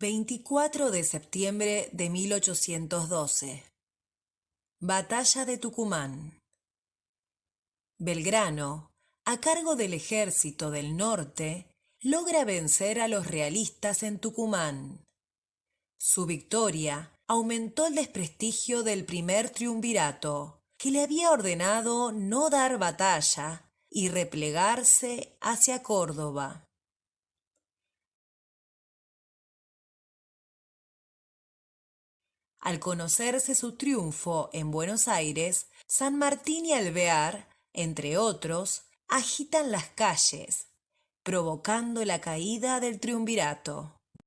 24 de septiembre de 1812. Batalla de Tucumán. Belgrano, a cargo del ejército del norte, logra vencer a los realistas en Tucumán. Su victoria aumentó el desprestigio del primer triunvirato, que le había ordenado no dar batalla y replegarse hacia Córdoba. Al conocerse su triunfo en Buenos Aires, San Martín y Alvear, entre otros, agitan las calles, provocando la caída del triunvirato.